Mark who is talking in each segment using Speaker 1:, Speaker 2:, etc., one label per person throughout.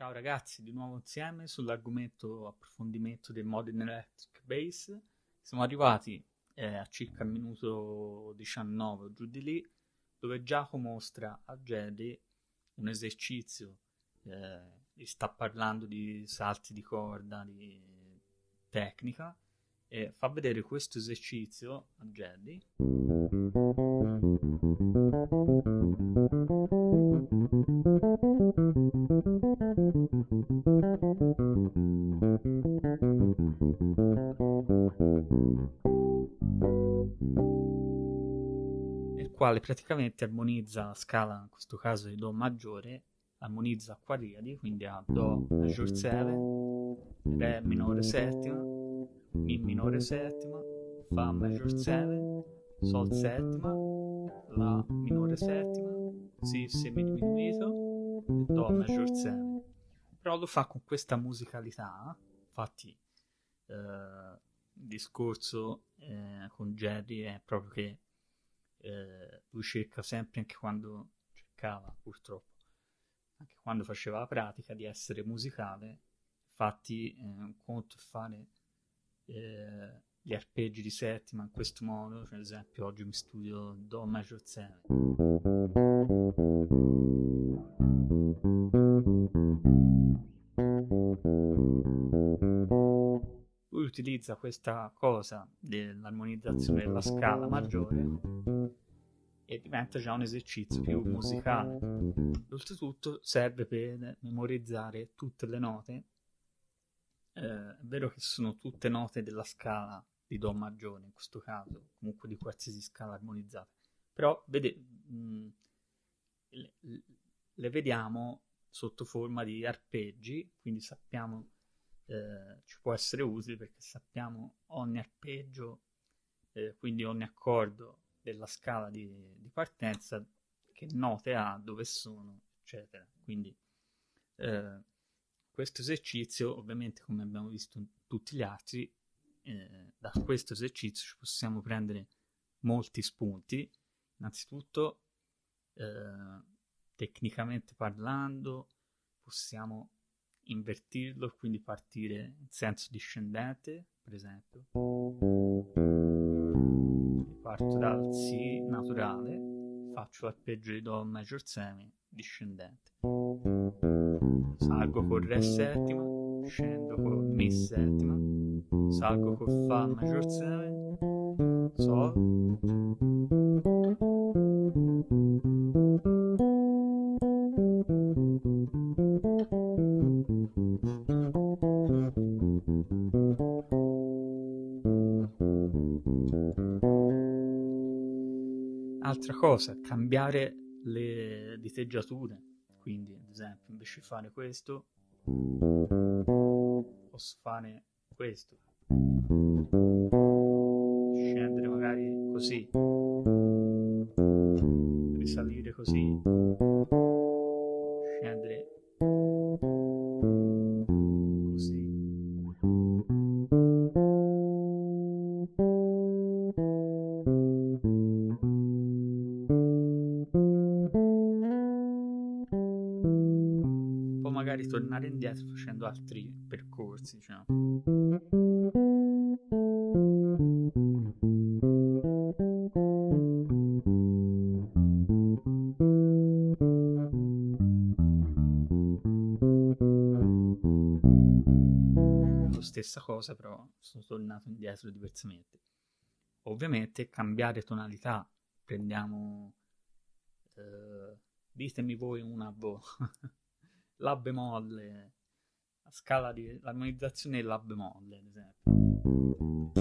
Speaker 1: Ciao ragazzi, di nuovo insieme sull'argomento approfondimento del Modern Electric Bass. Siamo arrivati eh, a circa il minuto 19 o giù di lì, dove Giacomo mostra a Jerry un esercizio, eh, sta parlando di salti di corda, di tecnica, e fa vedere questo esercizio a Jerry. Quale praticamente armonizza la scala, in questo caso di Do maggiore, armonizza a quadriadi, quindi a Do maggior 7, Re minore settima, Mi minore settima, Fa maggior 7, Sol settima, La minore settima, Si semidiminuito, Do maggior 7. Però lo fa con questa musicalità, infatti eh, il discorso eh, con Jerry è proprio che eh, lui cerca sempre, anche quando cercava purtroppo, anche quando faceva la pratica, di essere musicale. Infatti, eh, un conto è fare eh, gli arpeggi di settima in questo modo, cioè, ad esempio oggi mi studio Do major 7. Lui utilizza questa cosa dell'armonizzazione della scala maggiore e diventa già un esercizio più musicale. Oltretutto serve per memorizzare tutte le note. Eh, è vero che sono tutte note della scala di Do maggiore in questo caso, comunque di qualsiasi scala armonizzata, però vede, mh, le, le vediamo sotto forma di arpeggi, quindi sappiamo eh, ci può essere utile perché sappiamo ogni arpeggio, eh, quindi ogni accordo della scala di, di, partenza, che note ha, dove sono, eccetera. Quindi eh, questo esercizio, ovviamente come abbiamo visto in tutti gli altri, eh, da questo esercizio ci possiamo prendere molti spunti. Innanzitutto, eh, tecnicamente parlando, possiamo invertirlo, quindi partire in senso discendente, per esempio. Parto dal Si naturale, faccio l'arpeggio di Do major semi discendente. Salgo con Re settima, scendo con Mi settima, salgo con Fa major semi, Sol. Altra cosa, cambiare le diteggiature. Quindi, ad esempio, invece di fare questo, posso fare questo. Scendere magari così. Risalire così. Scendere tornare indietro facendo altri percorsi, diciamo. La stessa cosa, però sono tornato indietro diversamente. Ovviamente cambiare tonalità, prendiamo eh, ditemi voi una boh, La bemolle, la scala di l'armonizzazione è La bemolle, ad esempio.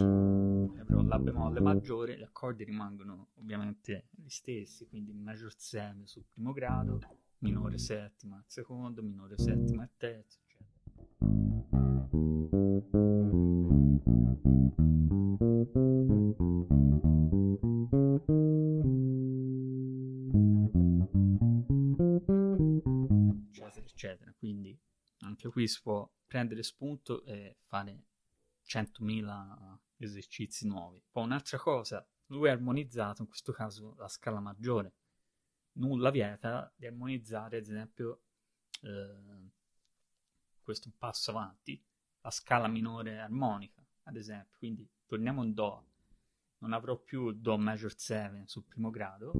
Speaker 1: Eh, però La bemolle maggiore, gli accordi rimangono ovviamente gli stessi, quindi major 7 sul primo grado, minore settima al secondo, minore settima al terzo, eccetera. Eccetera. Quindi anche qui si può prendere spunto e fare 100.000 esercizi nuovi. Poi un'altra cosa lui ha armonizzato in questo caso la scala maggiore. Nulla vieta di armonizzare ad esempio eh, questo è un passo avanti, la scala minore armonica, ad esempio, quindi torniamo in Do, non avrò più Do major 7 sul primo grado,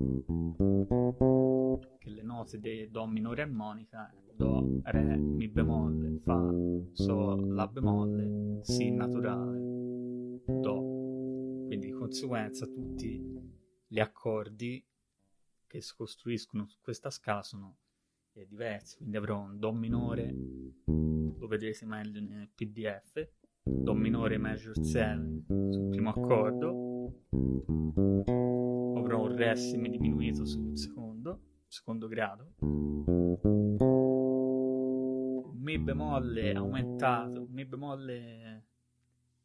Speaker 1: che le note di Do minore armonica, Do, Re, Mi bemolle, Fa, Sol, La bemolle, Si naturale, Do. Quindi di conseguenza tutti gli accordi che si costruiscono su questa scala sono eh, diversi, quindi avrò un Do minore, lo vedrete meglio nel PDF, Do minore major 7 sul primo accordo, avrò un Re semidiminuito sul secondo, secondo grado, Mi bemolle aumentato, Mi bemolle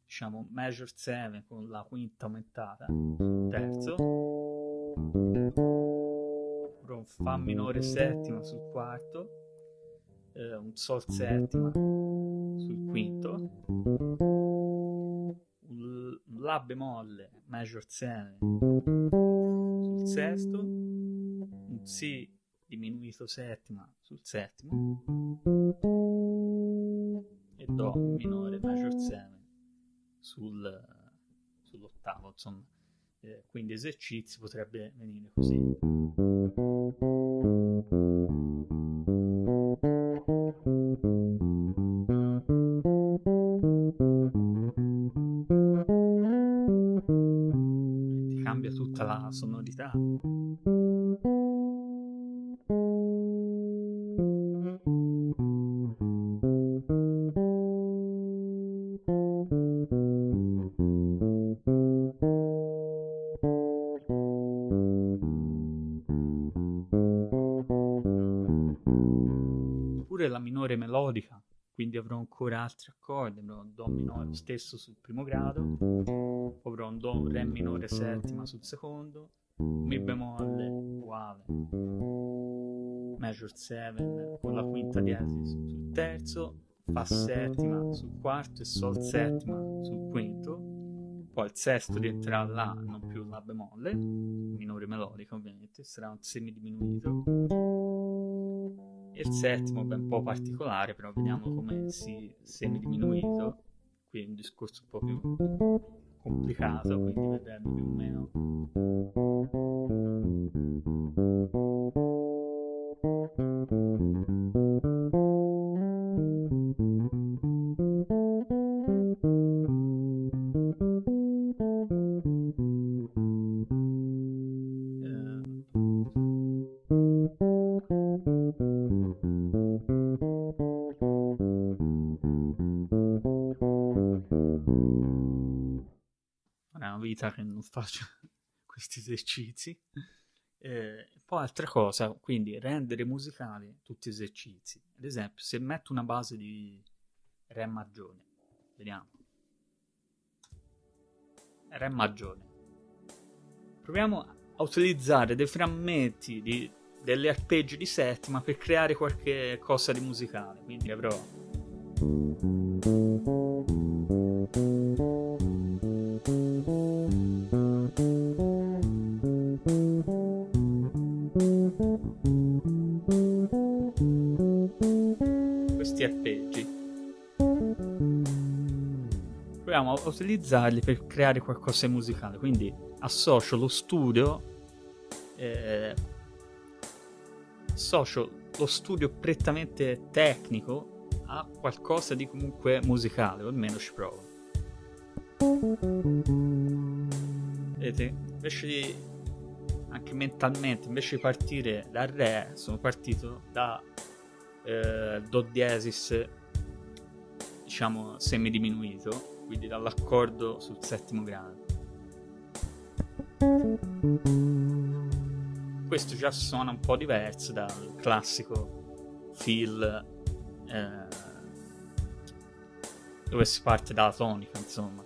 Speaker 1: diciamo major 7 con la quinta aumentata. Terzo, avrò un Fa minore settima sul quarto, eh, un Sol settima sul quinto, la bemolle major 7 sul sesto, un Si diminuito settima sul settimo e Do minore major 7 sul, sull'ottavo, insomma. Eh, quindi esercizi potrebbe venire così. Sonorità. Pure la minore melodica, quindi avrò ancora altri accordi, avrò un Do minore stesso sul primo grado, avrò un Do, Re minore settima sul secondo, Mi bemolle uguale, major 7 con la quinta diesis sul terzo, Fa settima. Sul quarto e Sol settima. Sul quinto, poi il sesto rientrerà là, non più La bemolle, minore melodica ovviamente, sarà un semidiminuito. E il settimo è un po' particolare, però vediamo come si semidiminuito, qui è un discorso un po' più complicato, quindi vedremo più o meno. Vita che non faccio questi esercizi. Eh, poi altra cosa, quindi rendere musicali tutti esercizi. Ad esempio, se metto una base di Re maggiore, vediamo. Re maggiore. Proviamo a utilizzare dei frammenti di, delle arpeggi di settima per creare qualche cosa di musicale. Quindi avrò proviamo a utilizzarli per creare qualcosa di musicale. Quindi associo lo studio, eh, associo lo studio prettamente tecnico a qualcosa di comunque musicale, o almeno ci provo. Vedete? Invece di anche mentalmente, invece di partire dal Re, sono partito da eh, Do diesis, diciamo semidiminuito quindi dall'accordo sul settimo grado. Questo già suona un po' diverso dal classico feel eh, dove si parte dalla tonica, insomma.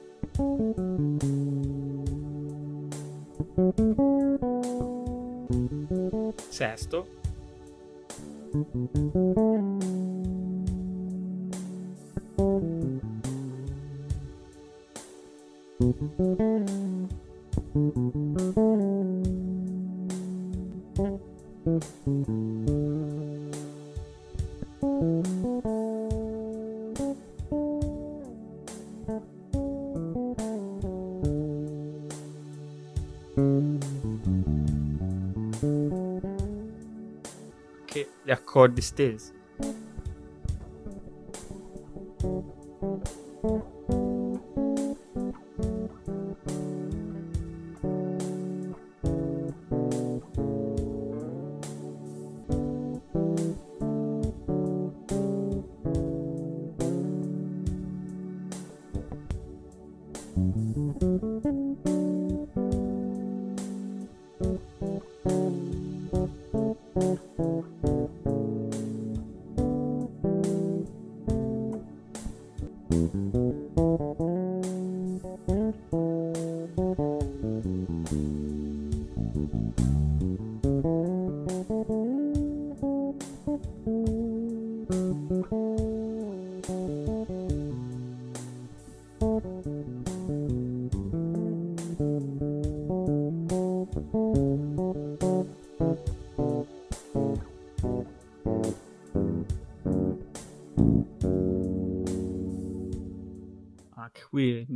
Speaker 1: Sesto. Che gli accordi stesi.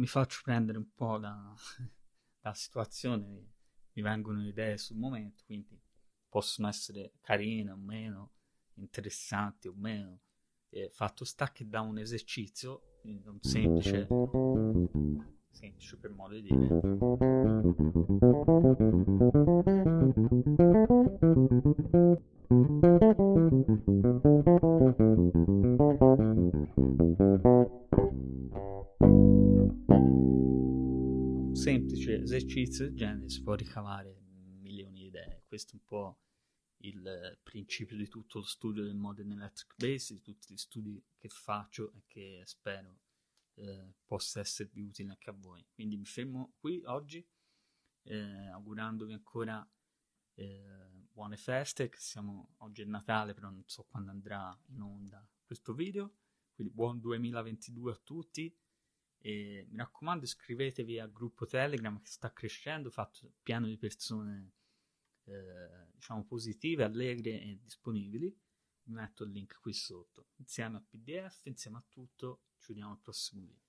Speaker 1: Mi faccio prendere un po' da, dalla situazione, mi vengono idee sul momento, quindi possono essere carine o meno, interessanti o meno. E fatto sta che da un esercizio, un semplice, semplice per modo di dire, un semplice esercizio del genere si può ricavare milioni di idee. Questo è un po' il principio di tutto lo studio del Modern Electric Bass, di tutti gli studi che faccio e che spero eh, possa esservi utile anche a voi. Quindi mi fermo qui oggi, eh, augurandovi ancora eh, buone feste, che siamo oggi è Natale, però non so quando andrà in onda questo video. Quindi buon 2022 a tutti. E mi raccomando, iscrivetevi al gruppo Telegram che sta crescendo, fatto pieno di persone eh, diciamo positive, allegre e disponibili. Vi metto il link qui sotto. Insieme a PDF, insieme a tutto, ci vediamo al prossimo video.